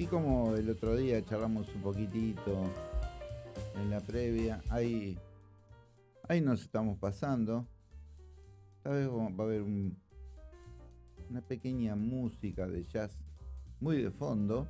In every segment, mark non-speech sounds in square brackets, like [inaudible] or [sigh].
así como el otro día charlamos un poquitito en la previa, ahí, ahí nos estamos pasando. Tal vez va a haber una pequeña música de jazz muy de fondo.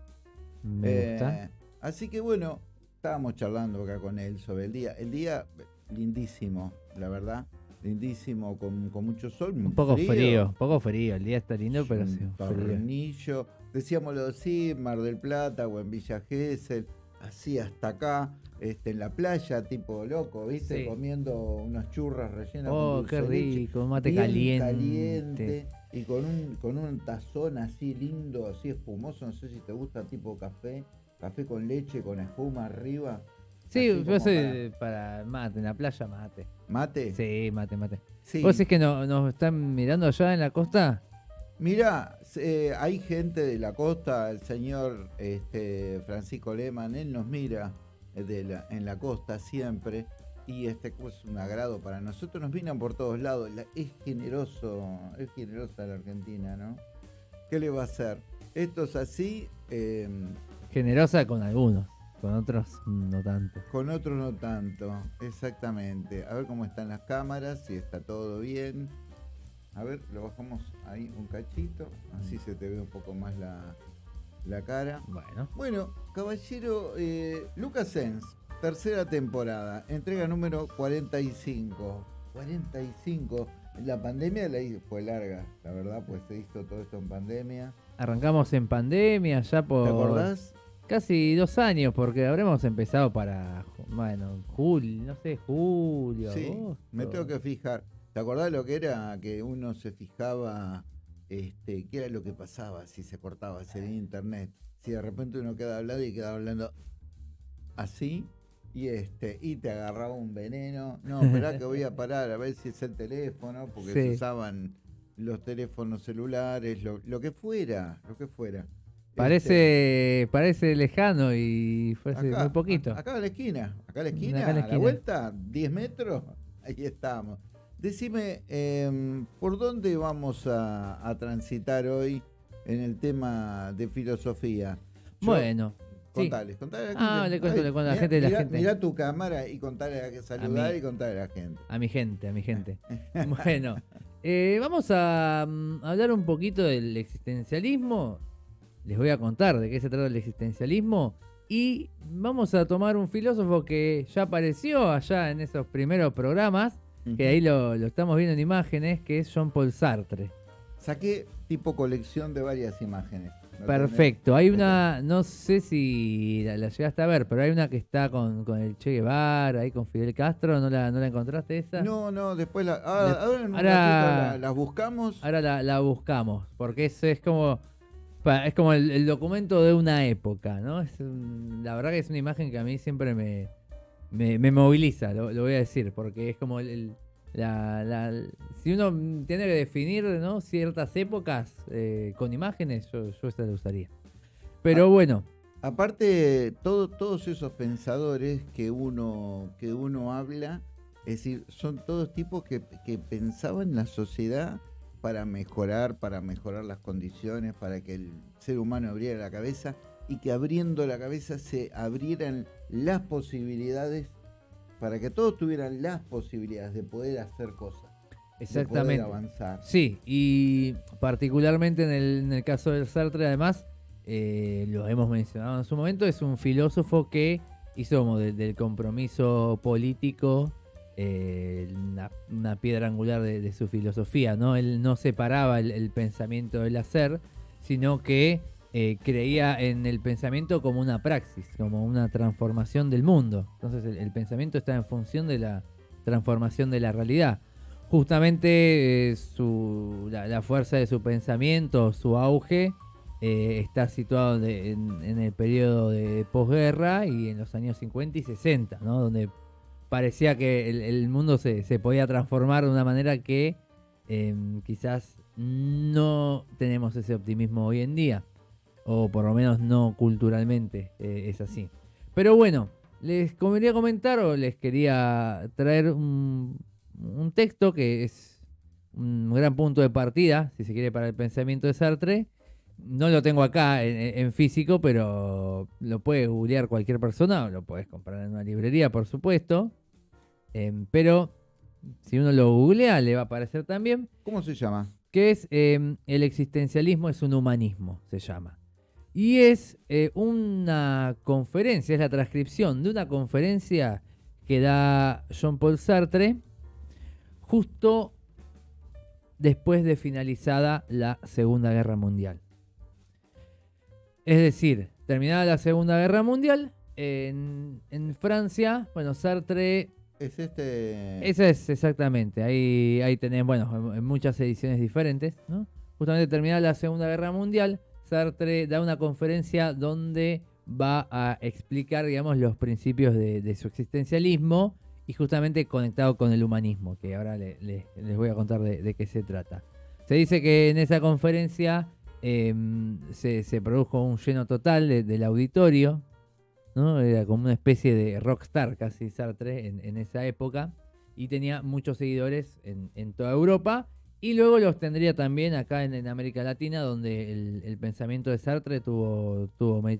Eh, así que bueno, estábamos charlando acá con él sobre el día. El día lindísimo, la verdad. Lindísimo, con, mucho sol. Un poco frío. un poco frío. El día está lindo, pero sí. Tornillo. Decíamoslo así, Mar del Plata o en Villa Gesell, así hasta acá, este, en la playa, tipo loco, ¿viste? Comiendo unas churras rellenas. Oh, qué rico, mate caliente. caliente. Y con un, con un tazón así lindo, así espumoso, no sé si te gusta tipo café, café con leche, con espuma arriba. Sí, yo soy para... mate, en la playa mate. ¿Mate? Sí, mate, mate. ¿Vos decís que nos están mirando allá en la costa? Mira, eh, hay gente de la costa, el señor este, Francisco Lehmann, él nos mira de en la costa siempre y este es un agrado para nosotros, nos miran por todos lados, es generoso, es generosa la Argentina, ¿no? ¿Qué le va a hacer? Esto es así. Em, generosa con algunos. Con otros no tanto. Con otros no tanto, exactamente. A ver cómo están las cámaras, si está todo bien. A ver, lo bajamos ahí un cachito, así se te ve un poco más la, cara. Bueno. Bueno, caballero eh, Lucas Sens, tercera temporada, entrega número 45. 45. La pandemia la fue larga, la verdad, pues se hizo todo esto en pandemia. Arrancamos en pandemia ya por... ¿Te acordás? Casi dos años, porque habremos empezado para, bueno, julio, no sé, julio. Sí, me tengo que fijar. ¿Te acordás lo que era que uno se fijaba, este, qué era lo que pasaba si se cortaba, si en internet? Si de repente uno queda hablando y queda hablando así, y este y te agarraba un veneno. No, espera que voy a parar a ver si es el teléfono, porque se usaban los teléfonos celulares, lo, lo que fuera, lo que fuera. Parece, este, parece lejano y fue hace muy poquito. Acá a la esquina, acá a la esquina, a la, vuelta, 10 metros, [laughs] ahí estamos. Decime, em, ¿por dónde vamos a, transitar hoy en el tema de filosofía? bueno. Contales, contale a la ah, le cuento, le cuento a la gente. La gente. Mira tu cámara y contale a que saludar y contale a la gente. A mi gente, a mi gente. [laughs] bueno, eh, vamos a mm, hablar un poquito del existencialismo les voy a contar de qué se trata el existencialismo y vamos a tomar un filósofo que ya apareció allá en esos primeros programas, que ahí lo, estamos viendo en imágenes, que es Jean Paul Sartre. Saqué tipo colección de varias imágenes. Perfecto. Hay una, no sé si la, llegaste a ver, pero hay una que está con, el Che Guevara, ahí con Fidel Castro. ¿No la, no la encontraste esa? No, no, después la. Ahora, la, buscamos. Ahora la, buscamos, porque eso es como es como el, documento de una época, ¿no? Es la verdad que es una imagen que a mí siempre me, me, moviliza, lo, voy a decir, porque es como el, la, si uno tiene que definir ¿no? ciertas épocas eh, con imágenes, yo, yo esta la usaría. Pero ah, bueno. Aparte, todo, todos esos pensadores que uno, que uno habla, es decir, son todos tipos que, que pensaban la sociedad para mejorar, para mejorar las condiciones, para que el ser humano abriera la cabeza y que abriendo la cabeza se abrieran las posibilidades para que todos tuvieran las posibilidades de poder hacer cosas. Exactamente. De poder avanzar. Sí, y particularmente en el, caso del Sartre, además, eh, lo hemos mencionado en su momento, es un filósofo que hizo como del compromiso político eh, una, piedra angular de, su filosofía, ¿no? Él no separaba el, pensamiento del hacer, sino que eh, creía en el pensamiento como una praxis, como una transformación del mundo. Entonces el, pensamiento está en función de la transformación de la realidad. Justamente eh, la, fuerza de su pensamiento, su auge, está situado en, el periodo de posguerra y en los años 50 y 60, ¿no? donde parecía que el, mundo se, podía transformar de una manera que em, quizás no tenemos ese optimismo hoy en día, o por lo menos no culturalmente eh, es así. Pero bueno, les quería comentar o les quería traer un, texto que es un gran punto de partida, si se quiere, para el pensamiento de Sartre, no lo tengo acá en, en físico, pero lo puede googlear cualquier persona, o lo puedes comprar en una librería, por supuesto. Em, pero si uno lo googlea, le va a aparecer también ¿Cómo se llama? que es em, el existencialismo es un humanismo, se llama. Y es eh, una conferencia, es la transcripción de una conferencia que da Jean-Paul Sartre justo después de finalizada la Segunda Guerra Mundial. Es decir, terminada la Segunda Guerra Mundial, en, en Francia, bueno, Sartre Es este. es exactamente. Ahí, ahí tenés, bueno, en, muchas ediciones diferentes, ¿no? Justamente terminada la Segunda Guerra Mundial, Sartre da una conferencia donde va a explicar, digamos, los principios de, su existencialismo y justamente conectado con el humanismo, que ahora le- le- les voy a contar de, qué se trata. Se dice que en esa conferencia em, se, se produjo un lleno total de- del auditorio, ¿no? Era como una especie de rockstar casi Sartre en, esa época y tenía muchos seguidores en, toda Europa y luego los tendría también acá en, América Latina donde el, pensamiento de Sartre tuvo,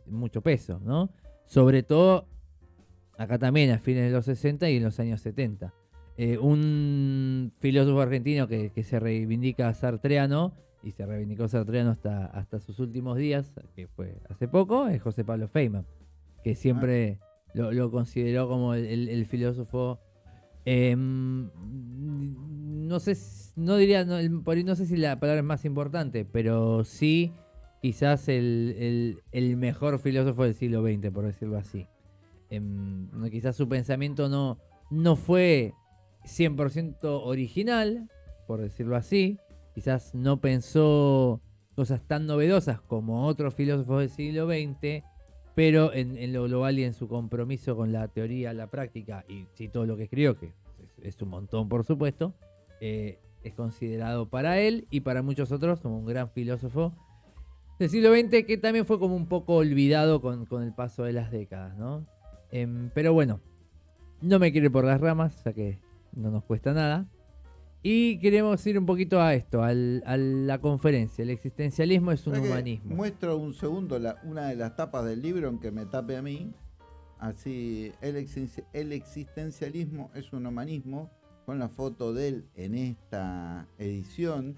mucho peso, ¿no? Sobre todo acá también a fines de los 60 y en los años 70. Eh, un filósofo argentino que, que se reivindica sartreano y se reivindicó sartreano hasta, hasta sus últimos días, que fue hace poco, es José Pablo Feynman que siempre lo, lo consideró como el, el- el filósofo. em, no sé, no diría, no, no sé si la palabra es más importante, pero sí quizás el, el- el mejor filósofo del siglo XX, por decirlo así. Em, quizás su pensamiento no, no fue 100% original, por decirlo así. Quizás no pensó cosas tan novedosas como otros filósofos del siglo XX, pero en, lo global y en su compromiso con la teoría, la práctica y sí, todo lo que escribió, que es, es un montón por supuesto, eh, es considerado para él y para muchos otros como un gran filósofo del siglo XX que también fue como un poco olvidado con, con el paso de las décadas, ¿no? Em, pero bueno, no me quiero ir por las ramas, ya que no nos cuesta nada. Y queremos ir un poquito a esto, al- a la conferencia. El existencialismo es un ¿Sabés que humanismo. Muestro un segundo la- una de las tapas del libro, aunque me tape a mí. Así, el, existen- el existencialismo es un humanismo, con la foto de él en esta edición.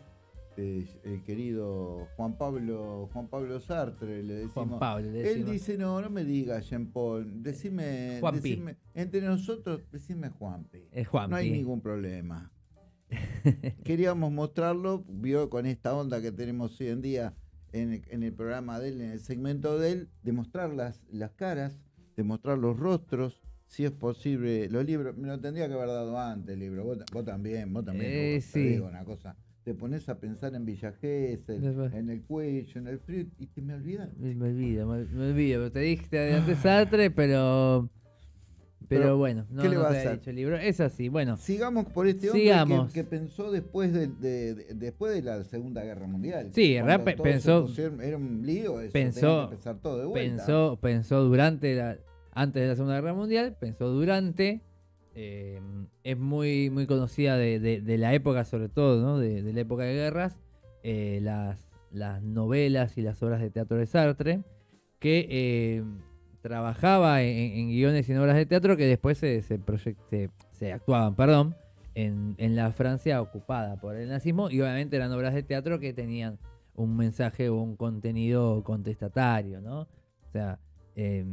eh, el querido Juan Pablo Juan Pablo Sartre, le decimos. Juan Pablo, le Él decimos. dice, no, no me digas Jean Paul, decime, Juanpi. decime- entre nosotros, decime. Es Juanpi. No hay ningún problema. [laughs] Queríamos mostrarlo, vio con esta onda que tenemos hoy en día en el, en el programa de él, en el segmento de él, de mostrar las, las caras, de mostrar los rostros, si es posible, los libros, me lo tendría que haber dado antes el libro, vos, ta- vos también, vos también, Eh, vos, te sí. digo una cosa, te pones a pensar en Villa Gesell, en el cuello, en el frío, y te me olvidas. Me, olvido, me, me olvido. Te dije te adelanté Sartre, pero. Pero, Pero, bueno, no, ¿qué le no va a te dicho el libro. Es así, bueno. Sigamos por este hombre que, que pensó después de, de- de- después de la Segunda Guerra Mundial. Sí, en realidad pensó- era un lío, eso, pensó- que todo de vuelta. Pensó, pensó durante la. Antes de la Segunda Guerra Mundial, pensó durante. eh, es muy, muy conocida de, la época, sobre todo, ¿no? De, de la época de guerras. eh, las, las novelas y las obras de teatro de Sartre. Que eh, trabajaba en, guiones y en obras de teatro que después se, se, se- se actuaban, perdón, en, en la Francia ocupada por el nazismo. Y obviamente eran obras de teatro que tenían un mensaje o un contenido contestatario, ¿no? O sea, eh,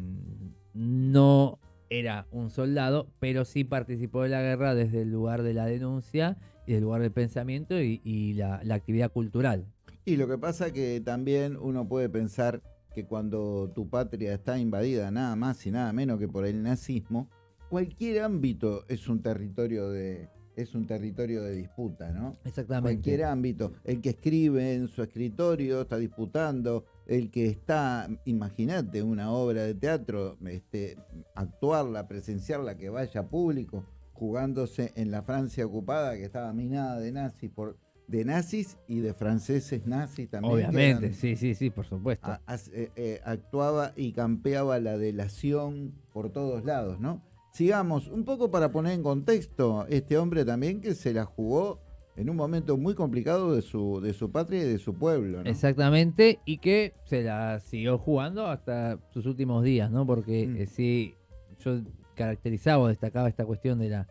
no era un soldado, pero sí participó de la guerra desde el lugar de la denuncia y del lugar del pensamiento y, y la, la actividad cultural. Y lo que pasa que también uno puede pensar que cuando tu patria está invadida nada más y nada menos que por el nazismo, cualquier ámbito es un territorio de es un territorio de disputa, ¿no? Exactamente. cualquier ámbito. El que escribe en su escritorio está disputando, el que está, imagínate, una obra de teatro, este, actuarla, presenciarla, que vaya público, jugándose en la Francia ocupada, que estaba minada de nazis, por, de nazis y de franceses nazis también. Obviamente, eran- sí, sí, sí, por supuesto. a- eh, eh, actuaba y campeaba la delación por todos lados, ¿no? Sigamos, un poco para poner en contexto, este hombre también que se la jugó en un momento muy complicado de su, de su patria y de su pueblo. ¿no? Exactamente, y que se la siguió jugando hasta sus últimos días, ¿no? Porque Mm. eh, sí, yo caracterizaba o destacaba esta cuestión de la,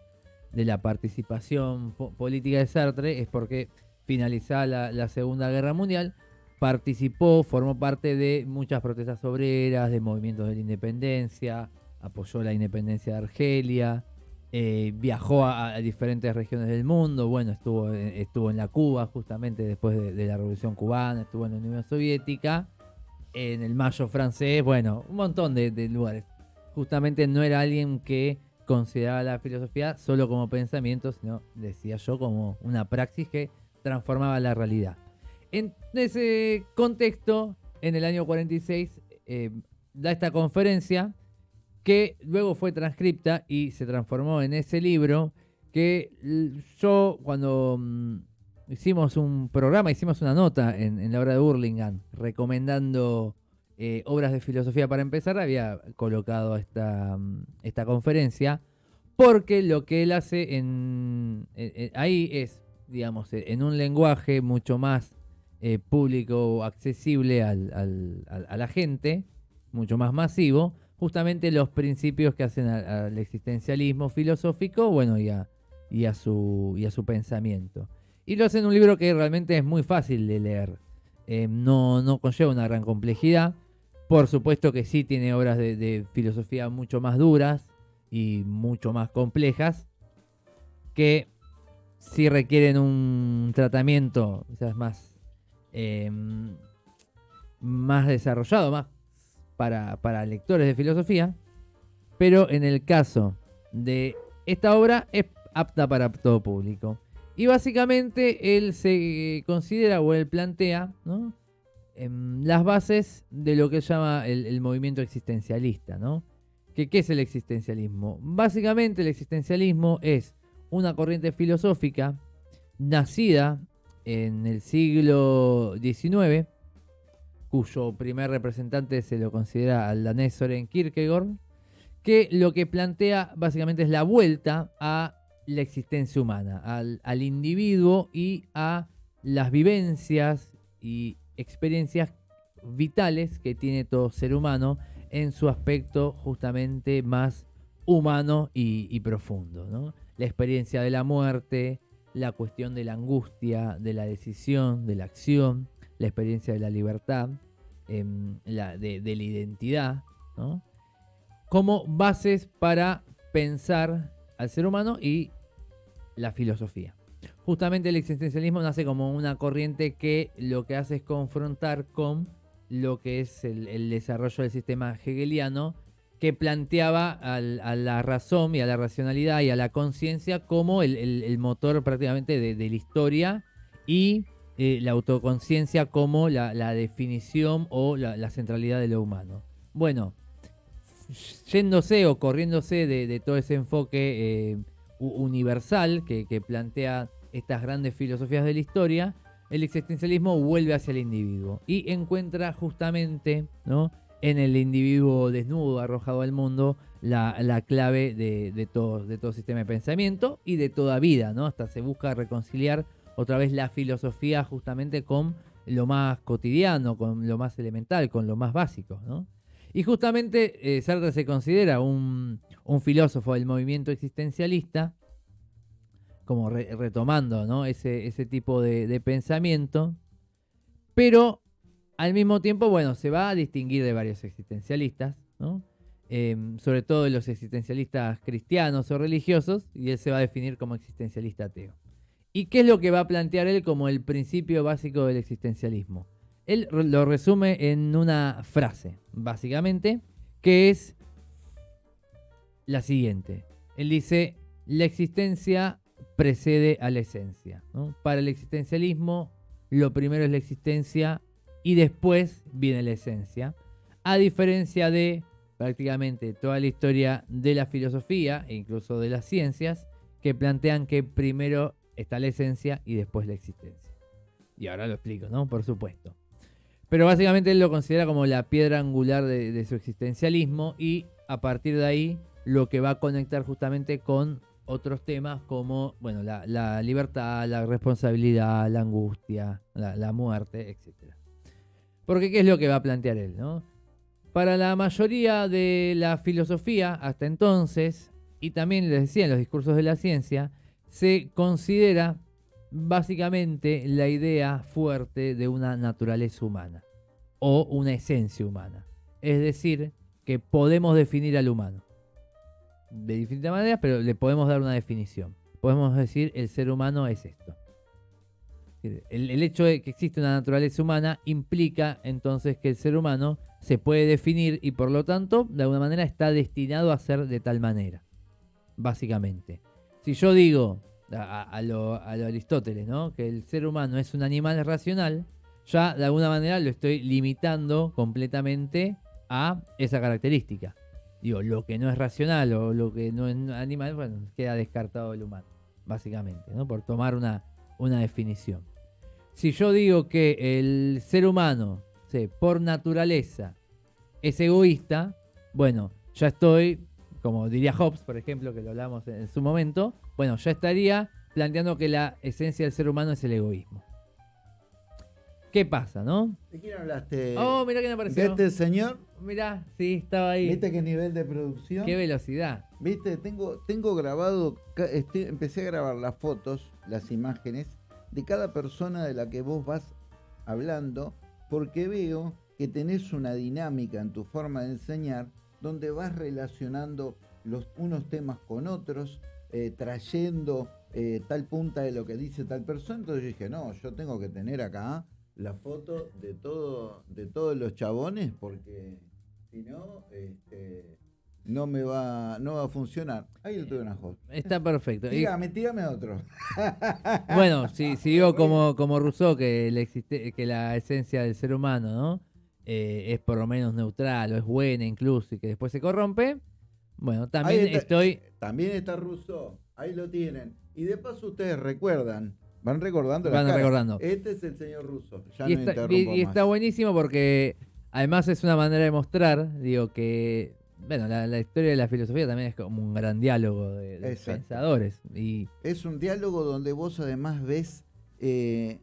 de la participación po- política de Sartre, es porque finalizada la, la Segunda Guerra Mundial, participó, formó parte de muchas protestas obreras, de movimientos de la independencia, apoyó la independencia de Argelia, eh, viajó a, diferentes regiones del mundo, bueno, estuvo, estuvo en la Cuba justamente después de, de la Revolución Cubana, estuvo en la Unión Soviética, en el Mayo francés, bueno, un montón de, de lugares. Justamente no era alguien que consideraba la filosofía solo como pensamiento, sino, decía yo, como una praxis que transformaba la realidad. En ese contexto, en el año 46, eh, da esta conferencia que luego fue transcripta y se transformó en ese libro que yo cuando mm, hicimos un programa, hicimos una nota en, la obra de Burlingame recomendando eh, obras de filosofía para empezar, había colocado esta, mm, esta conferencia porque lo que él hace ahí es, digamos, eh, en un lenguaje mucho más eh, público, accesible al- al- a la gente, mucho más masivo, justamente los principios que hacen al existencialismo filosófico, bueno, y a, y a su, y a su pensamiento. Y lo hace en un libro que realmente es muy fácil de leer. Eh, no, no conlleva una gran complejidad. Por supuesto que sí tiene obras de, de filosofía mucho más duras y mucho más complejas, que sí requieren un tratamiento más, eh, más desarrollado, más para, para lectores de filosofía, pero en el caso de esta obra es apta para todo público. Y básicamente él se considera o él plantea ¿no? em, las bases de lo que llama el, el movimiento existencialista. ¿no? ¿Qué, ¿Qué es el existencialismo? Básicamente el existencialismo es una corriente filosófica nacida en el siglo XIX, cuyo primer representante se lo considera al danés Soren Kierkegaard, que lo que plantea básicamente es la vuelta a la existencia humana, al, al individuo y a las vivencias y experiencias vitales que tiene todo ser humano en su aspecto justamente más humano y, y profundo. ¿no? La experiencia de la muerte, la cuestión de la angustia, de la decisión, de la acción, la experiencia de la libertad, em, la, de, la identidad, como bases para pensar al ser humano y la filosofía. Justamente el existencialismo nace como una corriente que lo que hace es confrontar con lo que es el desarrollo del sistema hegeliano que planteaba a la razón y a la racionalidad y a la conciencia como el, motor prácticamente de, la historia y eh, la autoconciencia como la, definición o la, centralidad de lo humano. Bueno, yéndose o corriéndose de, de todo ese enfoque eh, universal que, que plantea estas grandes filosofías de la historia, el existencialismo vuelve hacia el individuo y encuentra justamente ¿no? En el individuo desnudo, arrojado al mundo, la, la clave de, todo, sistema de pensamiento y de toda vida. ¿no? Hasta se busca reconciliar otra vez la filosofía justamente con lo más cotidiano, con lo más elemental, con lo más básico. ¿no? Y justamente eh, Sartre se considera un, filósofo del movimiento existencialista, como re- retomando ese, tipo de pensamiento, pero al mismo tiempo, bueno, se va a distinguir de varios existencialistas, ¿no? Em, sobre todo de los existencialistas cristianos o religiosos, y él se va a definir como existencialista ateo. ¿Y qué es lo que va a plantear él como el principio básico del existencialismo? Él lo resume en una frase, básicamente, que es la siguiente. Él dice, la existencia precede a la esencia. Para el existencialismo, lo primero es la existencia y después viene la esencia. A diferencia de prácticamente toda la historia de la filosofía e incluso de las ciencias, que plantean que primero está la esencia y después la existencia. Y ahora lo explico, ¿no? Por supuesto. Pero básicamente él lo considera como la piedra angular de, su existencialismo y a partir de ahí lo que va a conectar justamente con otros temas como bueno, la, libertad, la responsabilidad, la angustia, la muerte, etc. Porque ¿qué es lo que va a plantear él? ¿no? Para la mayoría de la filosofía hasta entonces, y también les decía en los discursos de la ciencia, se considera básicamente la idea fuerte de una naturaleza humana o una esencia humana. Es decir, que podemos definir al humano. De distintas maneras, pero le podemos dar una definición. Podemos decir el ser humano es esto. El, hecho de que existe una naturaleza humana implica entonces que el ser humano se puede definir y por lo tanto de alguna manera está destinado a ser de tal manera. Básicamente. Si yo digo a, lo, Aristóteles, ¿no? Que el ser humano es un animal racional, ya de alguna manera lo estoy limitando completamente a esa característica. Digo, lo que no es racional o lo que no es animal, bueno, queda descartado el humano, básicamente, ¿no? Por tomar una, una definición. Si yo digo que el ser humano, por naturaleza, es egoísta, bueno, ya estoy como diría Hobbes, por ejemplo, que lo hablamos en, su momento, bueno, ya estaría planteando que la esencia del ser humano es el egoísmo. ¿Qué pasa, no? ¿De quién hablaste? Oh, mirá quién apareció. ¿De este señor? Mirá, sí, estaba ahí. ¿Viste qué nivel de producción? Qué velocidad. Viste, tengo, tengo grabado, este, empecé a grabar las fotos, las imágenes de cada persona de la que vos vas hablando, porque veo que tenés una dinámica en tu forma de enseñar donde vas relacionando los, unos temas con otros, eh, trayendo eh, tal punta de lo que dice tal persona. Entonces yo dije, no, yo tengo que tener acá la foto de todo, de todos los chabones, porque si no, este, no me va, no va a funcionar. Ahí lo tuve una host. Está perfecto. Dígame, dígame otro. [laughs] bueno, si, si digo como, como Rousseau que, existe, que la esencia del ser humano, ¿no? Eh, es por lo menos neutral o es buena incluso y que después se corrompe, bueno, también estoy... También está Rousseau, ahí lo tienen. Y de paso ustedes recuerdan, van recordando. Van recordando. Este es el señor Russo. y, está, y, está, buenísimo porque además es una manera de mostrar, digo, que bueno, la, historia de la filosofía también es como un gran diálogo de, pensadores. Y... Es un diálogo donde vos además ves eh,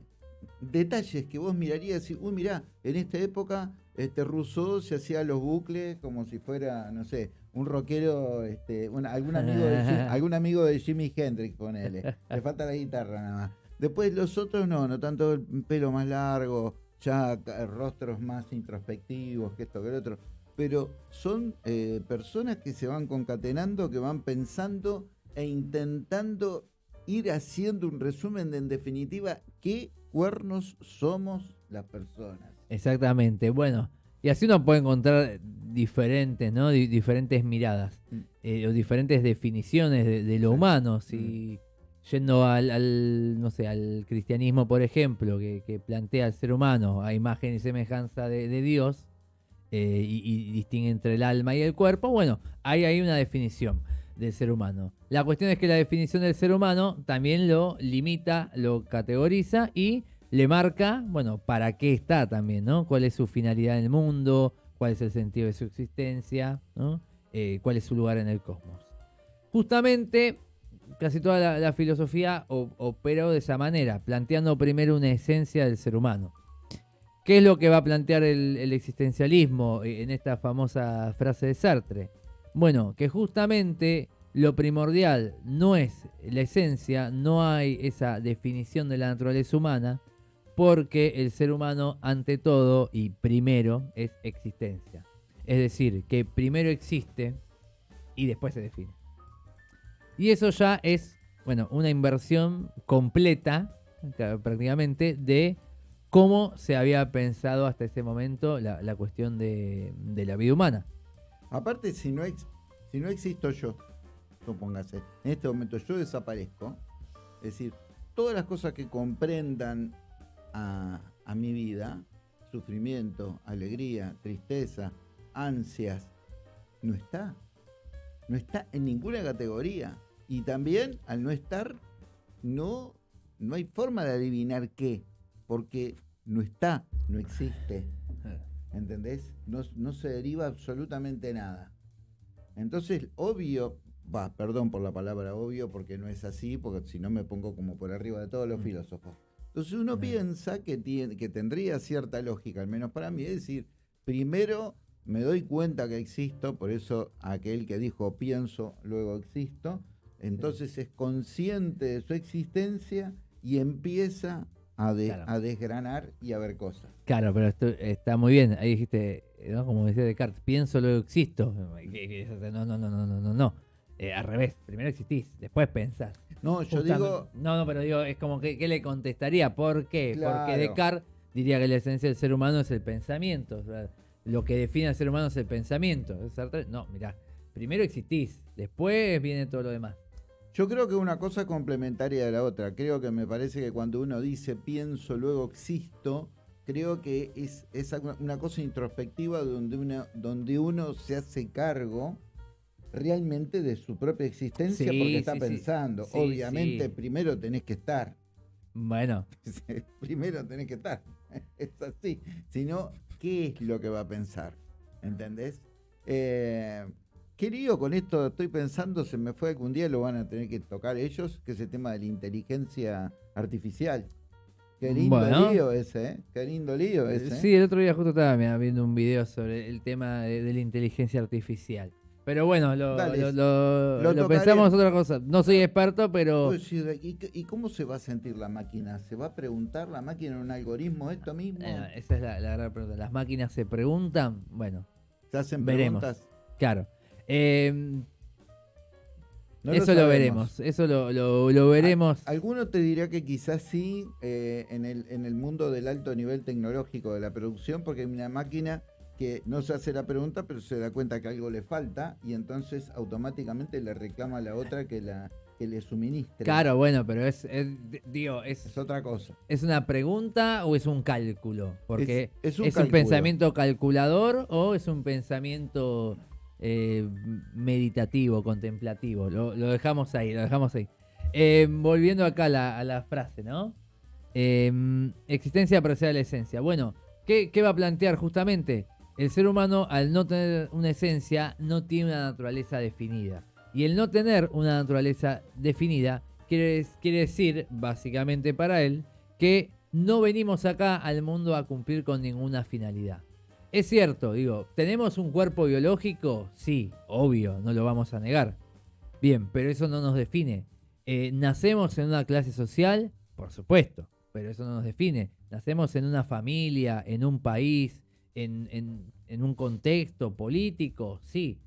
detalles que vos mirarías y, uy, mirá, en esta época este Rousseau se hacía los bucles como si fuera, no sé, un rockero, este, algún, amigo de, [laughs] algún amigo de Jimi Hendrix, ponele. Le falta la guitarra nada más. Después los otros no, no tanto el pelo más largo, ya rostros más introspectivos que esto que el otro. Pero son eh, personas que se van concatenando, que van pensando e intentando ir haciendo un resumen de en definitiva qué cuernos somos las personas. Exactamente. Bueno, y así uno puede encontrar diferentes, ¿no? diferentes miradas mm. eh, o diferentes definiciones de, lo humano. Si mm. Yendo al, no sé, al cristianismo, por ejemplo, que, plantea al ser humano a imagen y semejanza de, Dios eh, y, distingue entre el alma y el cuerpo, bueno, ahí hay una definición del ser humano. La cuestión es que la definición del ser humano también lo limita, lo categoriza y le marca, bueno, para qué está también, ¿no? ¿Cuál es su finalidad en el mundo? ¿Cuál es el sentido de su existencia? ¿no? Eh, ¿Cuál es su lugar en el cosmos? Justamente, casi toda la, filosofía operó de esa manera, planteando primero una esencia del ser humano. ¿Qué es lo que va a plantear el existencialismo en esta famosa frase de Sartre? Bueno, que justamente lo primordial no es la esencia, no hay esa definición de la naturaleza humana, porque el ser humano ante todo y primero es existencia. Es decir, que primero existe y después se define. Y eso ya es, bueno, una inversión completa, prácticamente, de cómo se había pensado hasta ese momento la, cuestión de la vida humana. Aparte, si no, si no existo yo, supóngase, en este momento yo desaparezco, es decir, todas las cosas que comprendan a, mi vida, sufrimiento, alegría, tristeza, ansias, no está. No está en ninguna categoría. Y también, al no estar, no, no hay forma de adivinar qué, porque no está, no existe. [laughs] ¿entendés? No, se deriva absolutamente nada. Entonces, obvio, va, perdón por la palabra obvio, porque no es así, porque si no me pongo como por arriba de todos los Mm. filósofos. Entonces uno Mm. piensa que, tiene, que tendría cierta lógica, al menos para mí, es decir, primero me doy cuenta que existo, por eso aquel que dijo pienso, luego existo, entonces es consciente de su existencia y empieza a, de- Claro. a desgranar y a ver cosas. Claro, pero esto está muy bien. Ahí dijiste, ¿no? como decía Descartes, pienso, luego existo. No, no, no, no, no, no. no. Eh, al revés, primero existís, después pensás. No, yo Justamente- digo, No, no, pero digo, es como que ¿qué le contestaría? ¿Por qué? Claro. Porque Descartes diría que la esencia del ser humano es el pensamiento. o sea, lo que define al ser humano es el pensamiento. No, mirá, primero existís, después viene todo lo demás. Yo creo que una cosa es complementaria de la otra. Creo que me parece que cuando uno dice pienso, luego existo, creo que es, es una- cosa introspectiva donde uno, donde uno se hace cargo realmente de su propia existencia Sí, porque está sí, pensando. Sí, Obviamente, primero tenés que estar. Bueno, [laughs] primero tenés que estar. [laughs] Es así. Si no, ¿qué es lo que va a pensar? ¿Entendés? Eh, ¿Qué lío con esto? Estoy pensando, se me fue algún día, lo van a tener que tocar ellos, que es el tema de la inteligencia artificial. Qué lindo Bueno. lío ese, ¿eh? Qué lindo lío ese. ¿eh? sí, el otro día justo estaba mirá, viendo un video sobre el tema de, de la inteligencia artificial. Pero bueno, lo, Dale, lo, pensamos otra cosa. No soy experto, pero... ¿Y, cómo se va a sentir la máquina? ¿Se va a preguntar la máquina en un algoritmo esto mismo? Eh, esa es la, la gran pregunta. ¿Las máquinas se preguntan? Bueno, ¿Se hacen veremos. preguntas? claro. Eh, No eso lo, veremos. Eso lo, lo- lo veremos. Alguno te dirá que quizás sí eh, en, el, en el mundo del alto nivel tecnológico de la producción, porque hay una máquina que no se hace la pregunta, pero se da cuenta que algo le falta y entonces automáticamente le reclama a la otra que, la, que le suministre. Claro, bueno, pero es, es- digo, es, Es otra cosa. ¿es una pregunta o es un cálculo? Porque Es- es un pensamiento calculador o es un pensamiento eh, meditativo, contemplativo. Lo, dejamos ahí, lo dejamos ahí. Eh, volviendo acá a la, frase, ¿no? Eh, existencia precede a la esencia. Bueno, ¿qué, va a plantear justamente? El ser humano, al no tener una esencia, no tiene una naturaleza definida. Y el no tener una naturaleza definida quiere decir, básicamente para él, que no venimos acá al mundo a cumplir con ninguna finalidad. Es cierto, digo, ¿tenemos un cuerpo biológico? Sí, obvio, no lo vamos a negar. Bien, pero eso no nos define. Eh, ¿Nacemos en una clase social? Por supuesto, pero eso no nos define. ¿Nacemos en una familia, en un país, en, un contexto político? Sí,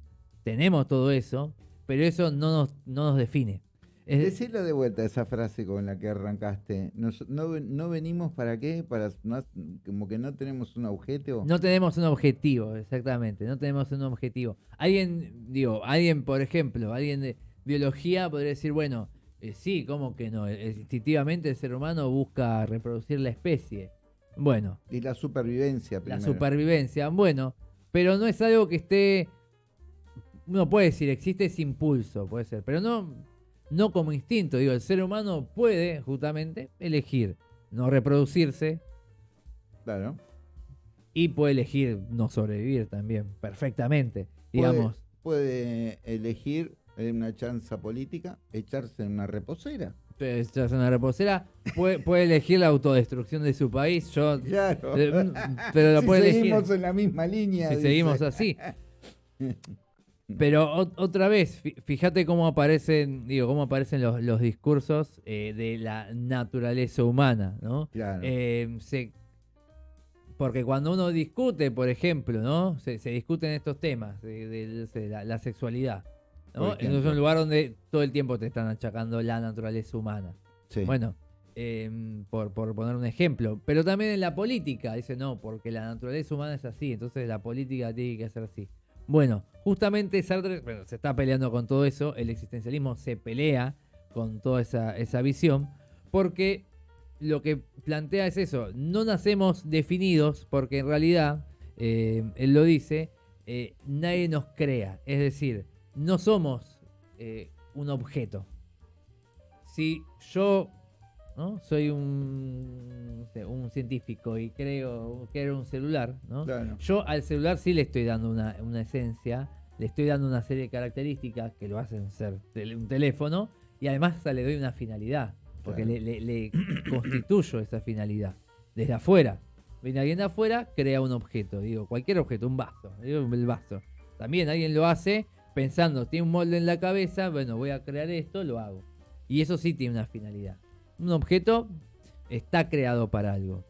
tenemos todo eso, pero eso no nos define. Es- Decirle de vuelta esa frase con la que arrancaste. Nos- no, no venimos para qué? Para no- como que no tenemos un objeto. No tenemos un objetivo, exactamente, no tenemos un objetivo. Alguien, digo, alguien, por ejemplo, alguien de biología podría decir, bueno, eh, sí, ¿cómo que no? Eh, Instintivamente el ser humano busca reproducir la especie. Bueno, Y la supervivencia la primero. supervivencia, bueno, pero no es algo que esté, uno puede decir, existe ese impulso, puede ser, pero no, no como instinto, digo, el ser humano puede justamente elegir no reproducirse, Claro. Y puede elegir no sobrevivir también, perfectamente. Digamos, Puede elegir en una chanza política echarse en una reposera. echarse una reposera, puede, puede elegir la autodestrucción de su país. Yo, Claro. eh, mm, pero lo si puede elegir seguimos en la misma línea. si dice. seguimos así. [laughs] Pero otra vez, fí- fíjate cómo aparecen, digo, cómo aparecen los, los discursos eh, de la naturaleza humana, ¿no? Claro. Eh, se- porque cuando uno discute, por ejemplo, ¿no? Se, se discuten estos temas de, de- de la, la sexualidad, ¿no? es un lugar donde todo el tiempo te están achacando la naturaleza humana. Sí. Bueno, em, por, por poner un ejemplo. Pero también en la política, dice no, porque la naturaleza humana es así, entonces la política tiene que ser así. Bueno, justamente Sartre bueno, se está peleando con todo eso, el existencialismo se pelea con toda esa, esa visión, porque lo que plantea es eso, no nacemos definidos, porque en realidad, eh, él lo dice, eh, nadie nos crea, es decir, no somos eh, un objeto. Si yo ¿no? soy un, científico y creo que era un celular, ¿no? Claro. Yo al celular sí le estoy dando una, una esencia le estoy dando una serie de características que lo hacen ser un teléfono y además le doy una finalidad, porque Claro. le, le- le constituyo esa finalidad desde afuera. Viene alguien de afuera, crea un objeto, digo, cualquier objeto, un vaso, digo, el vaso. También alguien lo hace pensando, tiene un molde en la cabeza, bueno, voy a crear esto, lo hago. Y eso sí tiene una finalidad. Un objeto está creado para algo.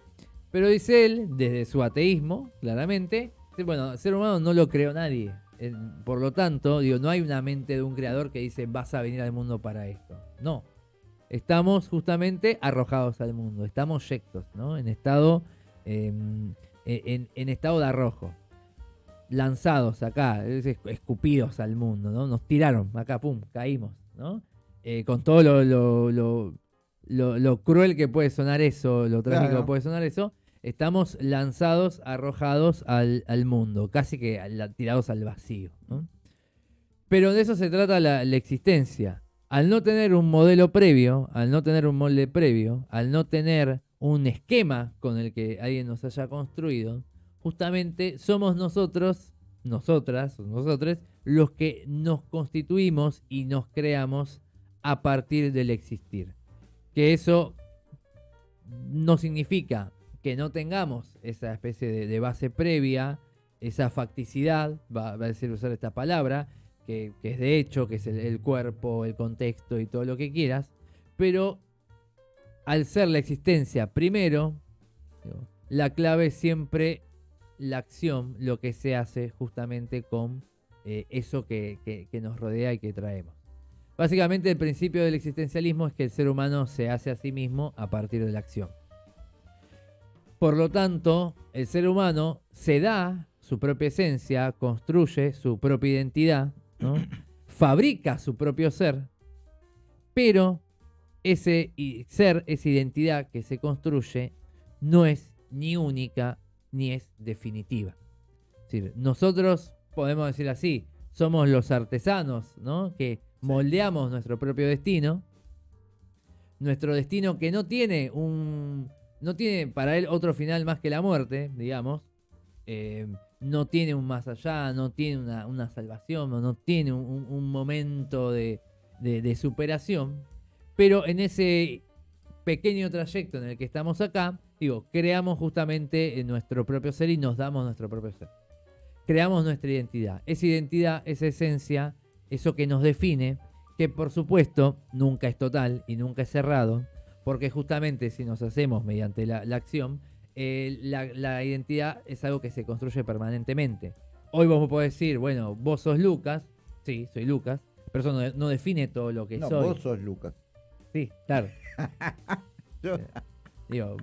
Pero dice él, desde su ateísmo, claramente, bueno, el ser humano no lo creó nadie. Eh, Por lo tanto, digo, no hay una mente de un creador que dice vas a venir al mundo para esto. No. Estamos justamente arrojados al mundo. Estamos yectos, ¿no? En estado. eh, en, en estado de arrojo. Lanzados acá, es- es- escupidos al mundo, ¿no? Nos tiraron, acá, pum, caímos, ¿no? Eh, con todo lo- lo- lo cruel que puede sonar eso, lo trágico Claro. que puede sonar eso, estamos lanzados, arrojados al, al mundo, casi que al- tirados al vacío. ¿no? Pero de eso se trata la, la existencia. Al no tener un modelo previo, al no tener un molde previo, al no tener un esquema con el que alguien nos haya construido, justamente somos nosotros, nosotras, nosotros, los que nos constituimos y nos creamos a partir del existir. Que eso no significa que no tengamos esa especie de, base previa, esa facticidad, va, a decir usar esta palabra, que, es de hecho, que es el, cuerpo, el contexto y todo lo que quieras, pero al ser la existencia primero, la clave es siempre la acción, lo que se hace justamente con eh, eso que- que nos rodea y que traemos. Básicamente el principio del existencialismo es que el ser humano se hace a sí mismo a partir de la acción. Por lo tanto, el ser humano se da su propia esencia, construye su propia identidad, ¿no? [clears throat] fabrica su propio ser, pero ese ser, esa identidad que se construye, no es ni única ni es definitiva. Es decir, nosotros podemos decir así, somos los artesanos, ¿no? Que moldeamos nuestro propio destino. Nuestro destino que no tiene un. No tiene para él otro final más que la muerte, digamos. Eh, no tiene un más allá, no tiene una, salvación, no, tiene un, momento de, de- superación. Pero en ese pequeño trayecto en el que estamos acá, digo, creamos justamente nuestro propio ser y nos damos nuestro propio ser. Creamos nuestra identidad. Esa identidad, esa esencia, eso que nos define, que por supuesto nunca es total y nunca es cerrado, porque justamente si nos hacemos mediante la, la acción, eh, la, la identidad es algo que se construye permanentemente. Hoy vos podés decir, bueno, vos sos Lucas, sí, soy Lucas, pero eso no, no define todo lo que No, soy. vos sos Lucas. Sí, claro. [laughs] Yo- Digo,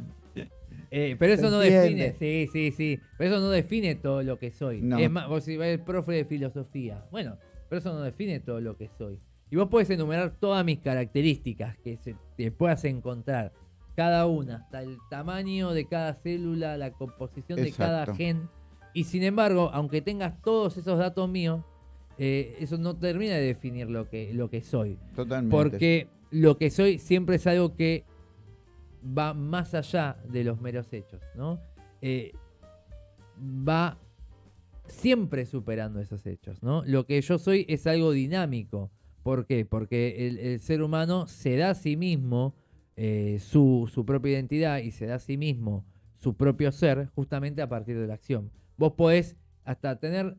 eh, pero eso no define, sí, sí, sí, pero eso no define todo lo que soy. No. Es más, vos si ves profe de filosofía, bueno, pero eso no define todo lo que soy. Y vos podés enumerar todas mis características que se, te puedas encontrar, cada una, hasta el tamaño de cada célula, la composición de cada gen. Y sin embargo, aunque tengas todos esos datos míos, eh, eso no termina de definir lo que, lo que soy. Totalmente. Porque lo que soy siempre es algo que va más allá de los meros hechos, ¿no? Eh, va siempre superando esos hechos, ¿no? Lo que yo soy es algo dinámico. ¿Por qué? Porque el, el ser humano se da a sí mismo eh, su, su propia identidad y se da a sí mismo su propio ser justamente a partir de la acción. Vos podés hasta tener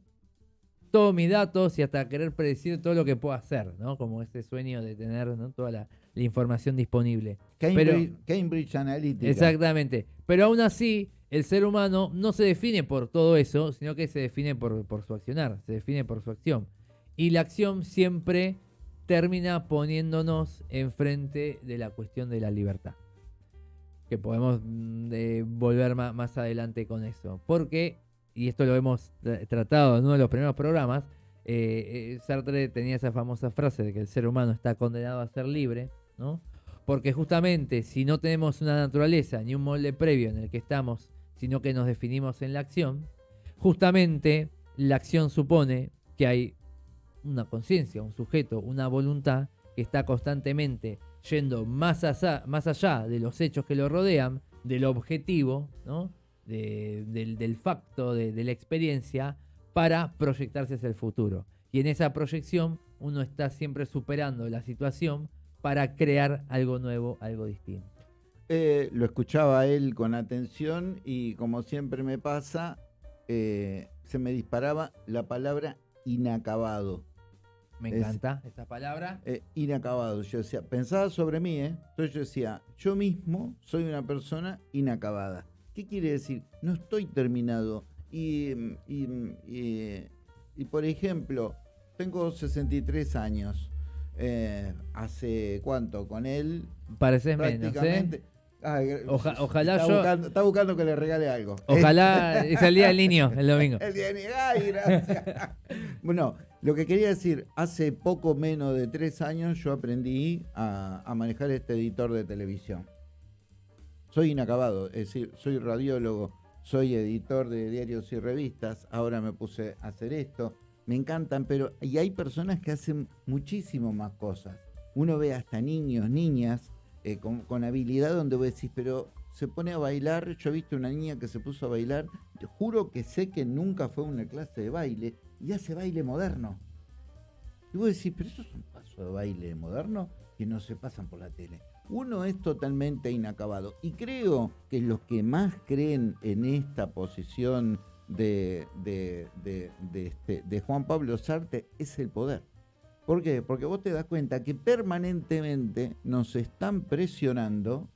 todos mis datos y hasta querer predecir todo lo que puedo hacer, ¿no? Como ese sueño de tener ¿no? toda la, la información disponible. Cambridge, Cambridge Analytica. Exactamente. Pero aún así, el ser humano no se define por todo eso, sino que se define por, su accionar, se define por su acción. Y la acción siempre termina poniéndonos enfrente de la cuestión de la libertad. Que podemos mm, eh, volver más adelante con eso. Porque, y esto lo hemos tra- tratado en uno de los primeros programas, eh, eh, Sartre tenía esa famosa frase de que el ser humano está condenado a ser libre, ¿no? Porque justamente si no tenemos una naturaleza ni un molde previo en el que estamos, sino que nos definimos en la acción, justamente la acción supone que hay una conciencia, un sujeto, una voluntad que está constantemente yendo más allá, de los hechos que lo rodean, del objetivo, del, del facto, de la experiencia, para proyectarse hacia el futuro. Y en esa proyección uno está siempre superando la situación para crear algo nuevo, algo distinto. Eh, lo escuchaba él con atención y como siempre me pasa, eh, se me disparaba la palabra inacabado. Me Es- encanta esta palabra. Eh, inacabado. Yo decía, pensaba sobre mí, ¿eh? Entonces yo decía, yo mismo soy una persona inacabada. ¿Qué quiere decir? No estoy terminado. Y, y, y, y, por ejemplo, tengo 63 años. Eh, ¿Hace cuánto? Con él Pareces menos. ¿eh? Oja- [laughs] ojalá está yo- Buscando, está buscando que le regale algo. Ojalá [laughs] es el día del niño, el domingo. El día de niño. Ay, gracias. [laughs] bueno, lo que quería decir, hace poco menos de tres años yo aprendí a, a manejar este editor de televisión. Soy inacabado, es decir, soy radiólogo, soy editor de diarios y revistas, ahora me puse a hacer esto, me encantan, pero y hay personas que hacen muchísimo más cosas. Uno ve hasta niños, niñas, eh, con, con habilidad donde vos decís, pero se pone a bailar, yo he visto una niña que se puso a bailar, te juro que sé que nunca fue una clase de baile y hace baile moderno. Y vos decís, pero eso es un paso de baile moderno que no se pasan por la tele. Uno es totalmente inacabado. Y creo que los que más creen en esta posición de, de, de- este, Juan Pablo Sartre es el poder. ¿Por qué? Porque vos te das cuenta que permanentemente nos están presionando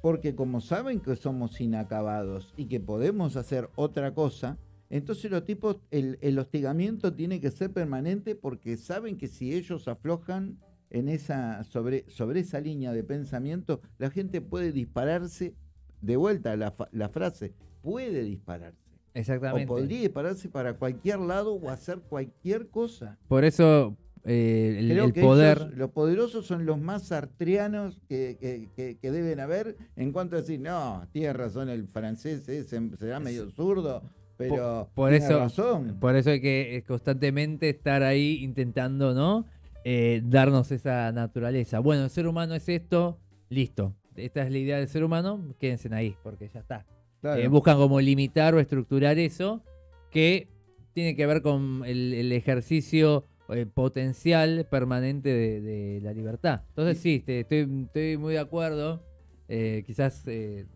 porque como saben que somos inacabados y que podemos hacer otra cosa, entonces los tipos, el, el hostigamiento tiene que ser permanente porque saben que si ellos aflojan en esa, sobre, sobre esa línea de pensamiento, la gente puede dispararse, de vuelta la, la frase, puede dispararse. Exactamente. O podría dispararse para cualquier lado o hacer cualquier cosa. Por eso eh, el, Creo el que poder. ellos, los poderosos son los más sartreanos que, que- que- que deben haber en cuanto a decir, no, tiene razón el francés, ese será medio zurdo, pero por tiene eso- razón. Por eso hay que eh, constantemente estar ahí intentando, ¿no? Eh, darnos esa naturaleza. Bueno, el ser humano es esto, listo. Esta es la idea del ser humano, quédense ahí, porque ya está. Claro. Eh, buscan como limitar o estructurar eso, que tiene que ver con el, el ejercicio eh, potencial permanente de, de la libertad. Entonces sí, te- estoy, estoy muy de acuerdo. Eh, quizás eh,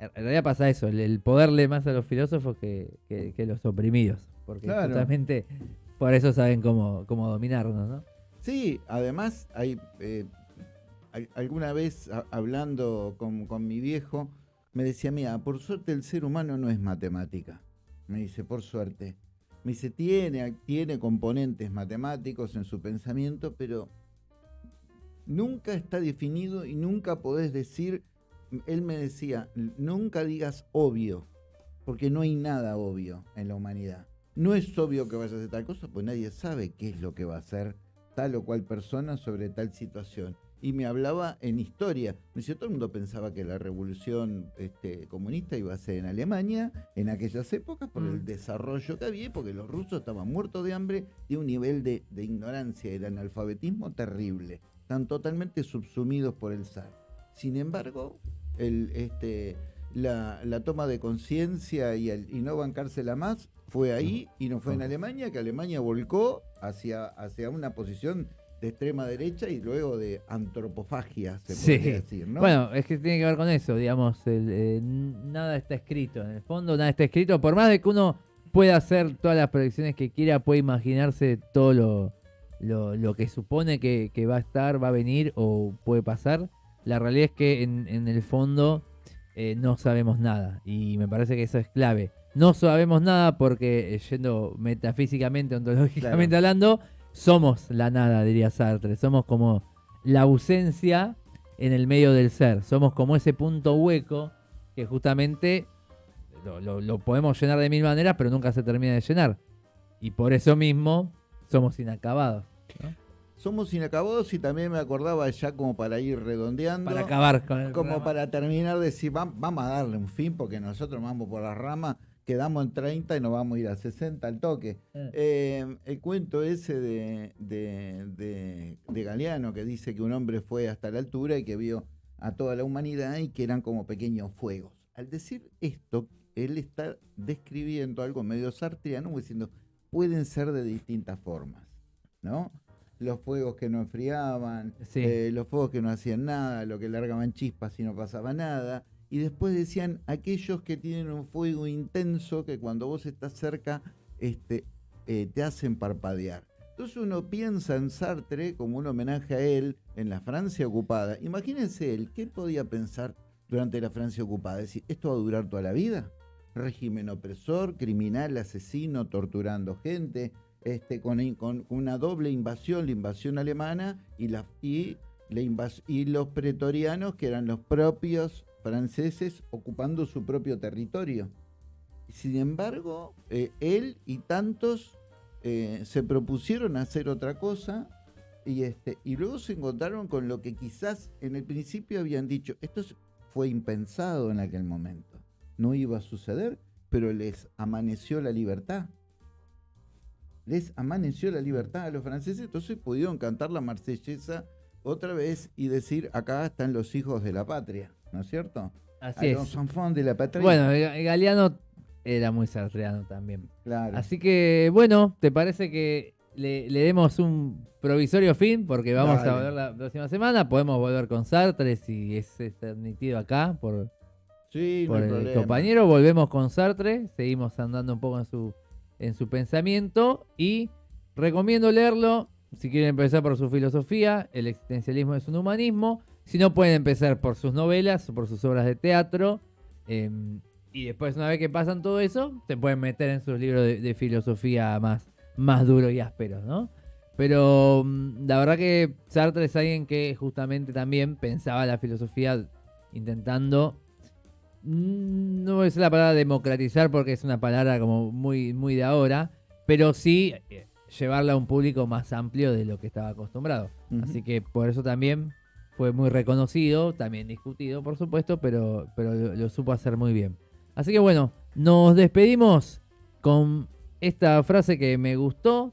en realidad pasa eso, el, el poderle más a los filósofos que, que- que los oprimidos, porque Claro. justamente por eso saben cómo, cómo dominarnos, ¿no? Sí, además, hay, eh, al- alguna vez a- hablando con, con mi viejo, me decía, mira, por suerte el ser humano no es matemática. Me dice, por suerte. Me dice, tiene, tiene componentes matemáticos en su pensamiento, pero nunca está definido y nunca podés decir, él me decía, nunca digas obvio, porque no hay nada obvio en la humanidad. No es obvio que vaya a hacer tal cosa, pues nadie sabe qué es lo que va a hacer tal o cual persona sobre tal situación. Y me hablaba en historia. Me decía, todo el mundo pensaba que la revolución este, comunista iba a ser en Alemania en aquellas épocas por el Mm. desarrollo que había, porque los rusos estaban muertos de hambre y un nivel de, de ignorancia y el analfabetismo terrible. Están totalmente subsumidos por el zar. Sin embargo, el, este, la, la toma de conciencia y, y no bancársela más fue ahí y no fue en Alemania, que Alemania volcó hacia, hacia una posición de extrema derecha y luego de antropofagia, se Sí. podría decir, ¿no? Bueno, es que tiene que ver con eso, digamos, el, eh, nada está escrito, en el fondo nada está escrito, por más de que uno pueda hacer todas las predicciones que quiera, puede imaginarse todo lo, lo, lo que supone que, que va a estar, va a venir o puede pasar, la realidad es que en, en el fondo eh, no sabemos nada y me parece que eso es clave. No sabemos nada porque, eh, yendo metafísicamente, ontológicamente hablando, somos la nada, diría Sartre. Somos como la ausencia en el medio del ser. Somos como ese punto hueco que justamente lo, lo- lo podemos llenar de mil maneras, pero nunca se termina de llenar. Y por eso mismo somos inacabados. Somos inacabados y también me acordaba ya como para ir redondeando. Para acabar con el como programa. para terminar de decir, "Va- vamos a darle un fin porque nosotros vamos por las ramas, quedamos en 30 y nos vamos a ir a 60 al toque. Eh, el cuento ese de, de, de- de Galeano que dice que un hombre fue hasta la altura y que vio a toda la humanidad y que eran como pequeños fuegos. Al decir esto, él está describiendo algo medio sartriano, diciendo, pueden ser de distintas formas. ¿no? Los fuegos que no enfriaban, Sí. eh, los fuegos que no hacían nada, lo que largaban chispas y no pasaba nada. Y después decían aquellos que tienen un fuego intenso que cuando vos estás cerca este, eh, te hacen parpadear. Entonces uno piensa en Sartre como un homenaje a él en la Francia ocupada. Imagínense él, ¿qué podía pensar durante la Francia ocupada? Decir, ¿esto va a durar toda la vida? Régimen opresor, criminal, asesino, torturando gente, este, con, con una doble invasión, la invasión alemana y, la, y, la invas- y los pretorianos, que eran los propios franceses ocupando su propio territorio. Sin embargo, eh, él y tantos eh, se propusieron hacer otra cosa y, este, y luego se encontraron con lo que quizás en el principio habían dicho, esto es- fue impensado en aquel momento, no iba a suceder, pero les amaneció la libertad. Les amaneció la libertad a los franceses, entonces pudieron cantar la marsellesa otra vez y decir, acá están los hijos de la patria, ¿no es cierto? Así es. los enfants de la patria. Bueno, Ga- Galeano era muy sartreano también. claro. Así que, bueno, ¿te parece que le, le demos un provisorio fin? Porque vamos Dale. a volver la próxima semana. Podemos volver con Sartre si es transmitido acá por, sí, el problema. compañero. Volvemos con Sartre. Seguimos andando un poco en su, en su pensamiento. Y recomiendo leerlo. Si quieren empezar por su filosofía, el existencialismo es un humanismo. Si no, pueden empezar por sus novelas por sus obras de teatro. em, y después, una vez que pasan todo eso, se pueden meter en sus libros de, filosofía más, más duros y ásperos, ¿no? Pero mm, la verdad que Sartre es alguien que justamente también pensaba la filosofía intentando mm, no decir la palabra democratizar porque es una palabra como muy, muy de ahora, pero sí eh, llevarla a un público más amplio de lo que estaba acostumbrado. Así que por eso también fue muy reconocido, también discutido, por supuesto, pero, pero lo, lo supo hacer muy bien. Así que bueno, nos despedimos con esta frase que me gustó,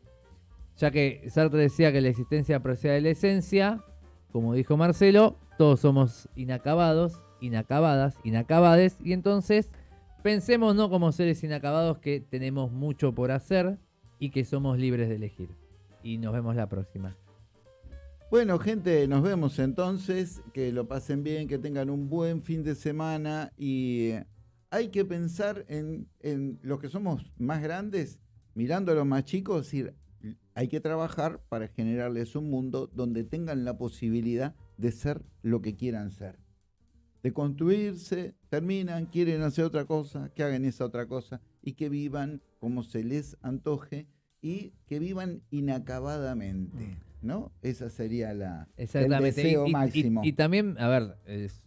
ya que Sartre decía que la existencia procede de la esencia, como dijo Marcelo, todos somos inacabados, inacabadas, inacabades, y entonces pensemos no como seres inacabados que tenemos mucho por hacer y que somos libres de elegir. Y nos vemos la próxima. Bueno, gente, nos vemos entonces. Que lo pasen bien, que tengan un buen fin de semana. Y eh, hay que pensar en, los que somos más grandes, mirando a los más chicos, decir, hay que trabajar para generarles un mundo donde tengan la posibilidad de ser lo que quieran ser. De construirse, terminan, quieren hacer otra cosa, que hagan esa otra cosa y que vivan como se les antoje y que vivan inacabadamente, ¿no? Esa sería la el Exactamente. y- deseo y, y- máximo. y también, a ver, es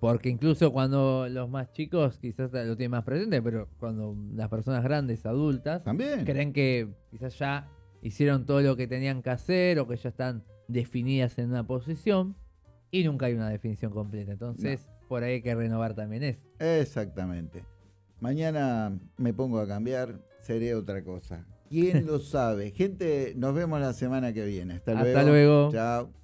porque incluso cuando los más chicos quizás lo tienen más presente, pero cuando las personas grandes, adultas, También. creen que quizás ya hicieron todo lo que tenían que hacer o que ya están definidas en una posición y nunca hay una definición completa. Entonces, por ahí hay que renovar también eso. Exactamente. Mañana me pongo a cambiar, seré otra cosa. ¿Quién lo sabe? Gente, nos vemos la semana que viene. Hasta luego. Hasta luego. Chao.